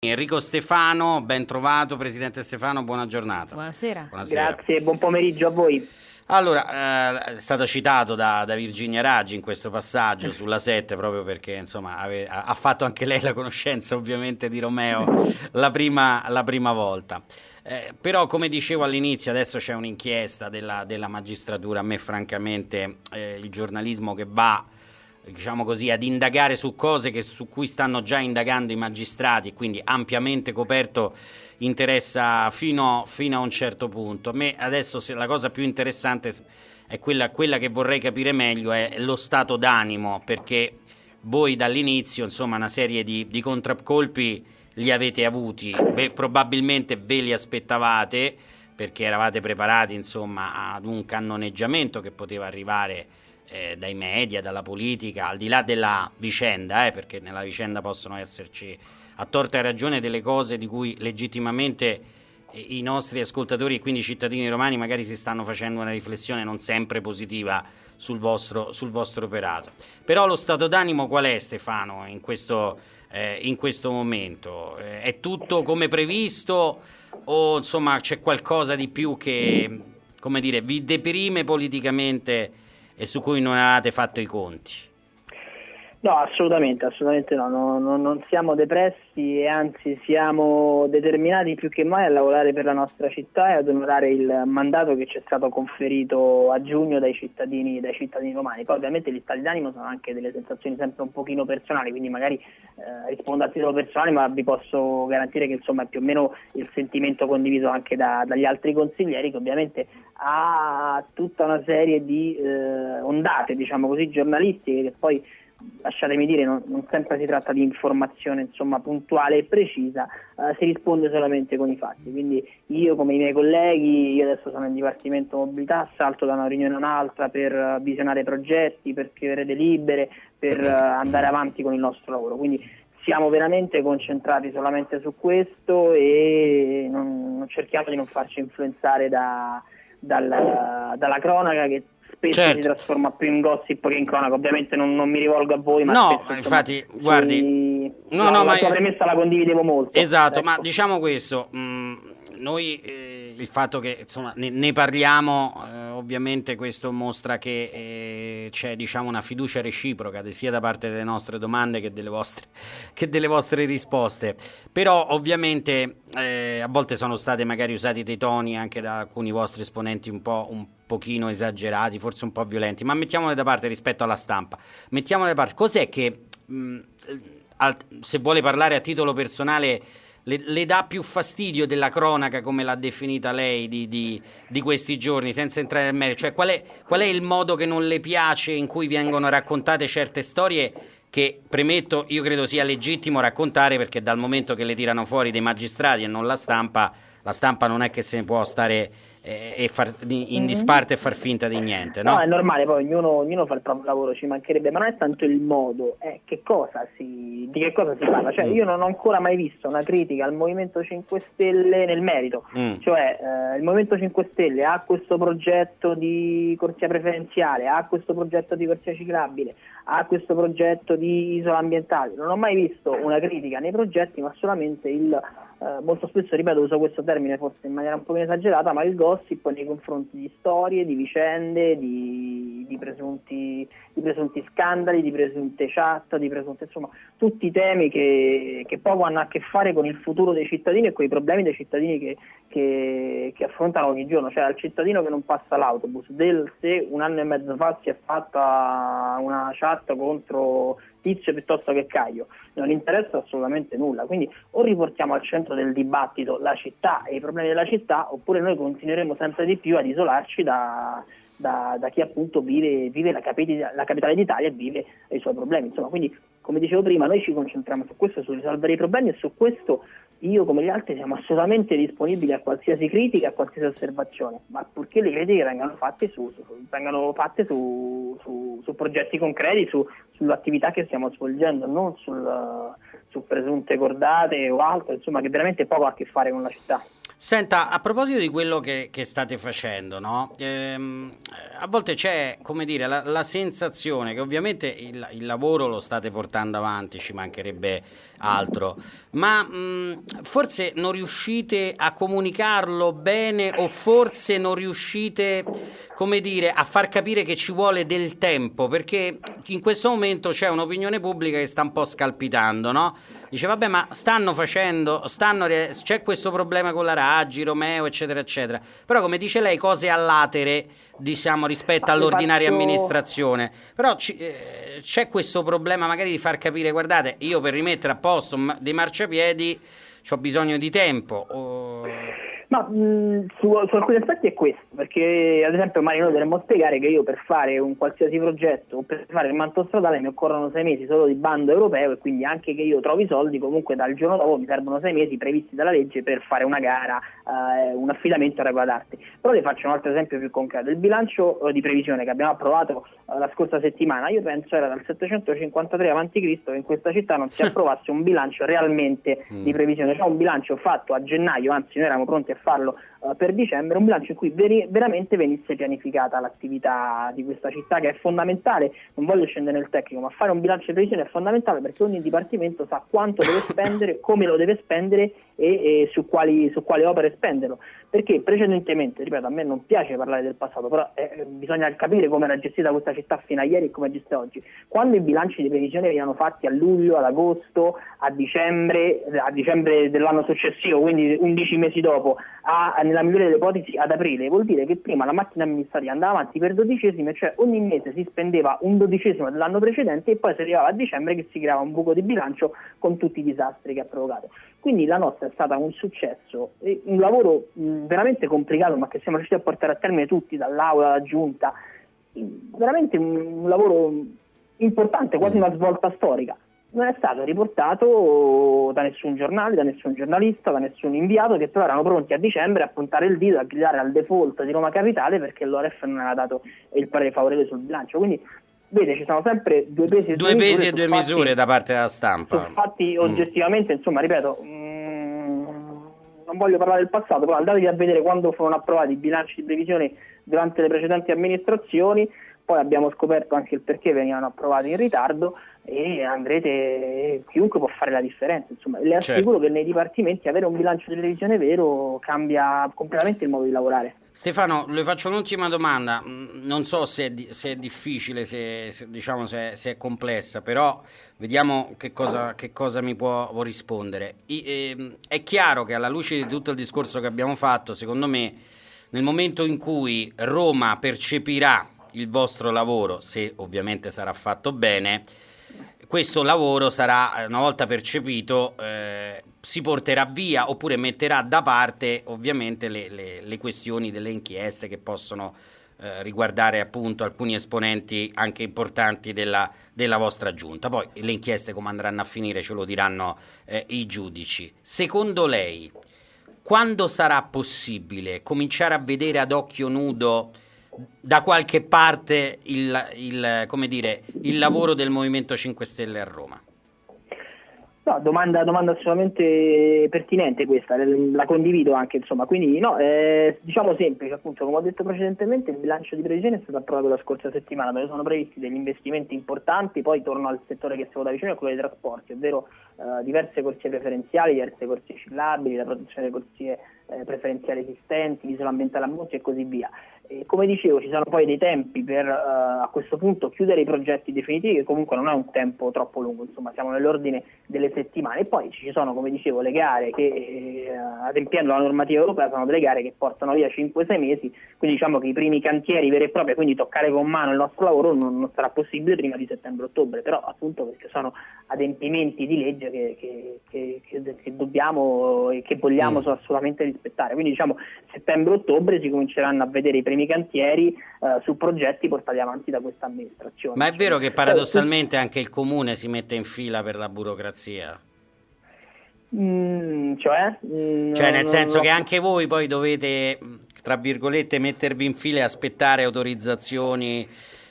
Enrico Stefano, ben trovato, Presidente Stefano, buona giornata. Buonasera. Buonasera. Grazie, buon pomeriggio a voi. Allora, eh, è stato citato da, da, Virginia Raggi in questo passaggio sulla 7 proprio perché insomma, ave, ha fatto anche lei la conoscenza ovviamente di Romeo la prima, la prima volta. Eh, però come dicevo all'inizio adesso c'è un'inchiesta della, della, magistratura, a me francamente eh, il giornalismo che va diciamo così, ad indagare su cose che, su cui stanno già indagando i magistrati, quindi ampiamente coperto interessa fino, fino a un certo punto. A me adesso la cosa più interessante è quella, quella che vorrei capire meglio, è lo stato d'animo, perché voi dall'inizio, insomma, una serie di, di contraccolpi li avete avuti, Beh, probabilmente ve li aspettavate perché eravate preparati, insomma, ad un cannoneggiamento che poteva arrivare eh, dai media, dalla politica, al di là della vicenda, eh, perché nella vicenda possono esserci a torta e ragione delle cose di cui legittimamente eh, i nostri ascoltatori e quindi i cittadini romani magari si stanno facendo una riflessione non sempre positiva sul vostro, sul vostro operato. Però lo stato d'animo qual è Stefano in questo, eh, in questo momento? Eh, è tutto come previsto o insomma c'è qualcosa di più che come dire, vi deprime politicamente e su cui non avete fatto i conti. No, assolutamente, assolutamente no, no, no, non siamo depressi e anzi siamo determinati più che mai a lavorare per la nostra città e ad onorare il mandato che ci è stato conferito a giugno dai cittadini, dai cittadini romani. Poi ovviamente gli stati d'animo sono anche delle sensazioni sempre un pochino personali, quindi magari eh, rispondo a titolo personale, ma vi posso garantire che insomma è più o meno il sentimento condiviso anche da, dagli altri consiglieri che ovviamente ha tutta una serie di eh, ondate, diciamo così, giornalistiche che poi lasciatemi dire, non, non, sempre si tratta di informazione insomma, puntuale e precisa, eh, si risponde solamente con i fatti. Quindi io come i miei colleghi, io adesso sono in Dipartimento Mobilità, salto da una riunione a un'altra per uh, visionare progetti, per scrivere delibere, per uh, andare avanti con il nostro lavoro. Quindi siamo veramente concentrati solamente su questo e non, non cerchiamo di non farci influenzare da, dalla, dalla cronaca che spesso certo. si trasforma più in gossip che in cronaca. Ovviamente non, non mi rivolgo a voi, ma no, spesso, infatti, insomma, guardi, sui... no, no, la ma sua premessa la condividevo molto. Esatto, ecco. ma diciamo questo, mh, mm, noi eh, il fatto che insomma, ne, ne parliamo, eh, ovviamente questo mostra che eh, c'è diciamo, una fiducia reciproca sia da parte delle nostre domande che delle vostre, che delle vostre risposte. Però ovviamente eh, a volte sono stati magari usati dei toni anche da alcuni vostri esponenti un po' un pochino esagerati, forse un po' violenti, ma mettiamole da parte rispetto alla stampa. Mettiamole da parte. Cos'è che, mh, al, se vuole parlare a titolo personale le, le, dà più fastidio della cronaca, come l'ha definita lei, di, di, di, questi giorni, senza entrare nel merito? Cioè, qual è, qual è il modo che non le piace in cui vengono raccontate certe storie che, premetto, io credo sia legittimo raccontare perché dal momento che le tirano fuori dei magistrati e non la stampa, la stampa non è che se ne può stare e far, in mhm. disparte e far finta di niente. No, no è normale, poi ognuno, ognuno, fa il proprio lavoro, ci mancherebbe, ma non è tanto il modo, è che cosa si, di che cosa si parla. Cioè, mm. io non ho ancora mai visto una critica al Movimento 5 Stelle nel merito, mm. cioè eh, il Movimento 5 Stelle ha questo progetto di corsia preferenziale, ha questo progetto di corsia ciclabile, ha questo progetto di isola ambientale. Non ho mai visto una critica nei progetti, ma solamente il eh, molto spesso, ripeto, uso questo termine forse in maniera un po' esagerata, ma il gossip nei confronti di storie, di vicende, di, di, presunti, di presunti, scandali, di presunte chat, di presunte, insomma, tutti temi che, che, poco hanno a che fare con il futuro dei cittadini e con i problemi dei cittadini che, che, che affrontano ogni giorno, cioè al cittadino che non passa l'autobus, del se un anno e mezzo fa si è fatta una chat contro Tizio piuttosto che Caio, non interessa assolutamente nulla. Quindi o riportiamo al centro del dibattito la città e i problemi della città, oppure noi continueremo sempre di più ad isolarci da, da, da chi appunto vive, vive la, capitale, la, capitale d'Italia e vive i suoi problemi. Insomma, quindi, come dicevo prima, noi ci concentriamo su questo, su risolvere i problemi e su questo io come gli altri siamo assolutamente disponibili a qualsiasi critica, a qualsiasi osservazione, ma purché le critiche vengano fatte su, su, vengano fatte su, su progetti concreti, sull'attività che stiamo svolgendo, non sul, su presunte cordate o altro, insomma che veramente poco ha a che fare con la città. Senta, a proposito di quello che, che state facendo, no? ehm, a volte c'è, la, la sensazione che ovviamente il, il, lavoro lo state portando avanti, ci mancherebbe altro. Ma mh, forse non riuscite a comunicarlo bene o forse non riuscite, come dire, a far capire che ci vuole del tempo, perché in questo momento c'è un'opinione pubblica che sta un po' scalpitando, no? Dice, vabbè, ma stanno facendo, stanno, c'è questo problema con la Raggi, Romeo, eccetera, eccetera. Però, come dice lei, cose allatere, diciamo, rispetto all'ordinaria amministrazione. Però eh, c'è questo problema magari di far capire, guardate, io per rimettere a posto dei marciapiedi ho bisogno di tempo. O... Ma mh, su, su, alcuni aspetti è questo, perché ad esempio Mario noi dovremmo spiegare che io per fare un qualsiasi progetto o per fare il manto stradale mi occorrono sei mesi solo di bando europeo e quindi anche che io trovi soldi comunque dal giorno dopo mi servono sei mesi previsti dalla legge per fare una gara, eh, un affidamento a regola d'arte. Però le faccio un altro esempio più concreto, il bilancio eh, di previsione che abbiamo approvato eh, la scorsa settimana, io penso era dal 753 a.C. che in questa città non si approvasse un bilancio realmente mm. di previsione, cioè un bilancio fatto a gennaio, anzi noi eravamo pronti a farlo uh, per dicembre, un bilancio in cui veri- veramente venisse pianificata l'attività di questa città che è fondamentale, non voglio scendere nel tecnico, ma fare un bilancio di previsione è fondamentale perché ogni dipartimento sa quanto deve spendere, come lo deve spendere e, e su, quali, su quali opere spenderlo. Perché precedentemente, ripeto, a me non piace parlare del passato, però eh, bisogna capire come era gestita questa città fino a ieri e come è gestita oggi. Quando i bilanci di previsione venivano fatti a luglio, ad agosto, a dicembre, a dicembre dell'anno successivo, quindi 11 mesi dopo, a, nella migliore delle ipotesi ad aprile, vuol dire che prima la macchina amministrativa andava avanti per dodicesime, cioè ogni mese si spendeva un dodicesimo dell'anno precedente e poi si arrivava a dicembre che si creava un buco di bilancio con tutti i disastri che ha provocato. Quindi la nostra è stata un successo, un lavoro veramente complicato ma che siamo riusciti a portare a termine tutti, dall'aula alla giunta, veramente un lavoro importante, quasi una svolta storica. Non è stato riportato da nessun giornale, da nessun giornalista, da nessun inviato che però erano pronti a dicembre a puntare il dito, a gridare al default di Roma Capitale perché l'ORF non aveva dato il parere favorevole sul bilancio. Quindi vede ci sono sempre due pesi e due, due, pesi misure, e due fatti, misure da parte della stampa. Infatti mm. oggettivamente, insomma, ripeto, mm, non voglio parlare del passato, però andatevi a vedere quando furono approvati i bilanci di previsione durante le precedenti amministrazioni, poi abbiamo scoperto anche il perché venivano approvati in ritardo e andrete, chiunque può fare la differenza. Insomma, le certo. assicuro certo. che nei dipartimenti avere un bilancio di previsione vero cambia completamente il modo di lavorare. Stefano, le faccio un'ultima domanda, mm, non so se è, di, se è difficile, se, se, diciamo, se, se, è complessa, però vediamo che cosa, che cosa mi può, può rispondere. I, eh, è chiaro che alla luce di tutto il discorso che abbiamo fatto, secondo me, nel momento in cui Roma percepirà il vostro lavoro, se ovviamente sarà fatto bene, questo lavoro sarà, eh, una volta percepito, eh, si porterà via oppure metterà da parte ovviamente le, le, le questioni delle inchieste che possono eh, riguardare appunto alcuni esponenti anche importanti della, della, vostra giunta. Poi le inchieste come andranno a finire ce lo diranno eh, i giudici. Secondo lei, quando sarà possibile cominciare a vedere ad occhio nudo da qualche parte il, il, dire, il lavoro del Movimento 5 Stelle a Roma? No, domanda, domanda, assolutamente pertinente questa, la condivido anche, insomma, quindi no, eh, diciamo semplice, appunto, come ho detto precedentemente, il bilancio di previsione è stato approvato la scorsa settimana, dove sono previsti degli investimenti importanti, poi torno al settore che seguo da vicino, quello dei trasporti, ovvero eh, diverse corsie preferenziali, diverse corsie cillabili, la protezione delle corsie eh, preferenziali esistenti, l'isola ambientale a Monti e così via. E come dicevo, ci sono poi dei tempi per uh, a questo punto chiudere i progetti definitivi, che comunque non è un tempo troppo lungo, insomma siamo nell'ordine delle settimane. E poi ci sono, come dicevo, le gare che, eh, adempiendo la normativa europea, sono delle gare che portano via 5-6 mesi, quindi diciamo che i primi cantieri veri e propri, quindi toccare con mano il nostro lavoro non, non sarà possibile prima di settembre-ottobre, però appunto perché sono adempimenti di legge che, che, che, che dobbiamo e che vogliamo mm. assolutamente rispettare. Quindi diciamo settembre-ottobre si cominceranno a vedere i primi primi cantieri eh, su progetti portati avanti da questa amministrazione. Ma è vero che paradossalmente anche il comune si mette in fila per la burocrazia? Mm, cioè? Mm, cioè nel senso no. che anche voi poi dovete, tra virgolette, mettervi in fila e aspettare autorizzazioni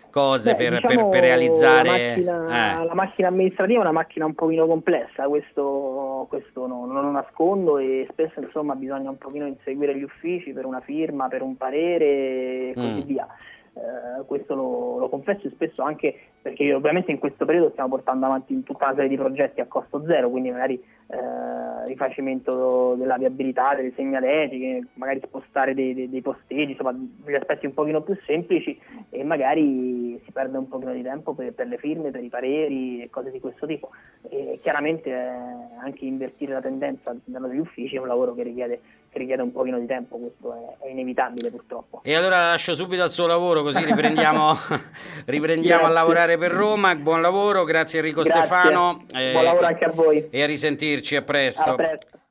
cose Beh, per, diciamo per, per, realizzare... La macchina, eh. la macchina, amministrativa è una macchina un pochino complessa, questo, questo no, non lo nascondo e spesso insomma bisogna un pochino inseguire gli uffici per una firma, per un parere e così mm. via. Eh, questo lo, lo, confesso e spesso anche perché ovviamente in questo periodo stiamo portando avanti tutta una serie di progetti a costo zero, quindi magari eh, rifacimento della viabilità, delle segnaletiche, magari spostare dei, dei, dei posteggi, insomma degli aspetti un pochino più semplici e magari si perde un pochino di tempo per, per le firme, per i pareri e cose di questo tipo. E chiaramente eh, anche invertire la tendenza degli uffici è un lavoro che richiede richiede un pochino di tempo, questo è, è, inevitabile purtroppo. E allora la lascio subito al suo lavoro così riprendiamo, riprendiamo a lavorare per Roma, buon lavoro, grazie Enrico grazie. Stefano. Buon lavoro anche a voi. E a risentirci, a presto. A presto.